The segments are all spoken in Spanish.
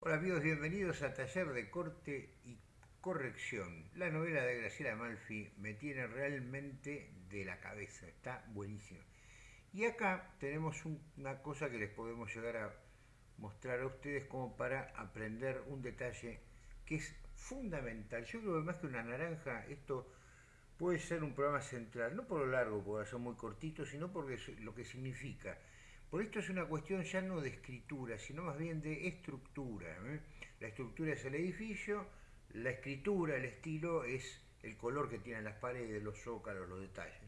Hola amigos, bienvenidos a Taller de Corte y Corrección. La novela de Graciela Malfi me tiene realmente de la cabeza, está buenísima. Y acá tenemos una cosa que les podemos llegar a mostrar a ustedes como para aprender un detalle que es fundamental. Yo creo que más que una naranja, esto puede ser un programa central, no por lo largo, porque son muy cortitos, sino por lo que significa. Por esto es una cuestión ya no de escritura, sino más bien de estructura. ¿eh? La estructura es el edificio, la escritura, el estilo, es el color que tienen las paredes, los zócalos, los detalles.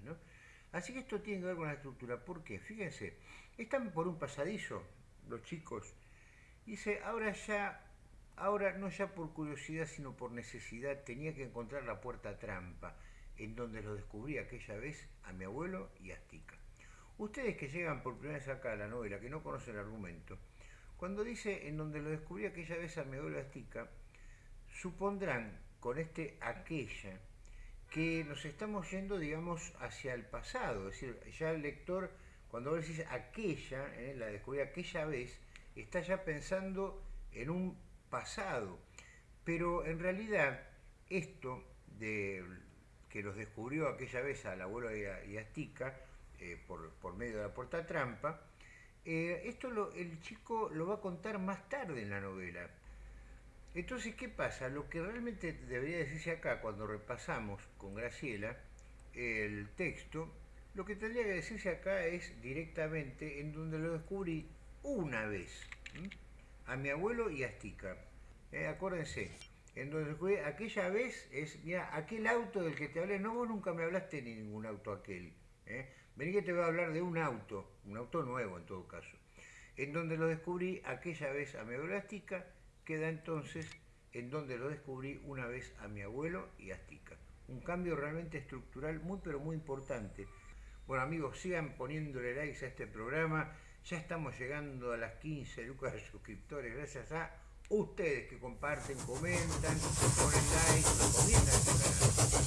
Así que esto tiene que ver con la estructura. ¿Por qué? Fíjense, están por un pasadizo los chicos. Dice, ahora ya, ahora no ya por curiosidad, sino por necesidad, tenía que encontrar la puerta trampa, en donde lo descubrí aquella vez a mi abuelo y a Astica. Ustedes que llegan por primera vez acá a la novela, que no conocen el argumento, cuando dice en donde lo descubrí aquella vez a mi abuelo Astica, supondrán con este aquella que nos estamos yendo, digamos, hacia el pasado. Es decir, ya el lector, cuando vos decís aquella, eh, la descubrí aquella vez, está ya pensando en un pasado. Pero en realidad, esto de que los descubrió aquella vez al abuelo y a Astica, eh, por, medio de la puerta trampa, eh, esto el chico lo va a contar más tarde en la novela. Entonces, ¿qué pasa? Lo que realmente debería decirse acá, cuando repasamos con Graciela el texto, lo que tendría que decirse acá es directamente en donde lo descubrí una vez, a mi abuelo y a Astica. Eh, acuérdense, en donde descubrí aquella vez es, mira, aquel auto del que te hablé, no vos nunca me hablaste ni ningún auto aquel. Vení que te voy a hablar de un auto, un auto nuevo en todo caso, en donde lo descubrí aquella vez a mi abuelo Astica, queda entonces en donde lo descubrí una vez a mi abuelo y Astica. Un cambio realmente estructural muy pero muy importante. Bueno amigos, sigan poniéndole likes a este programa. Ya estamos llegando a las 15 lucas de suscriptores gracias a ustedes que comparten, comentan, ponen like, recomiendan este canal.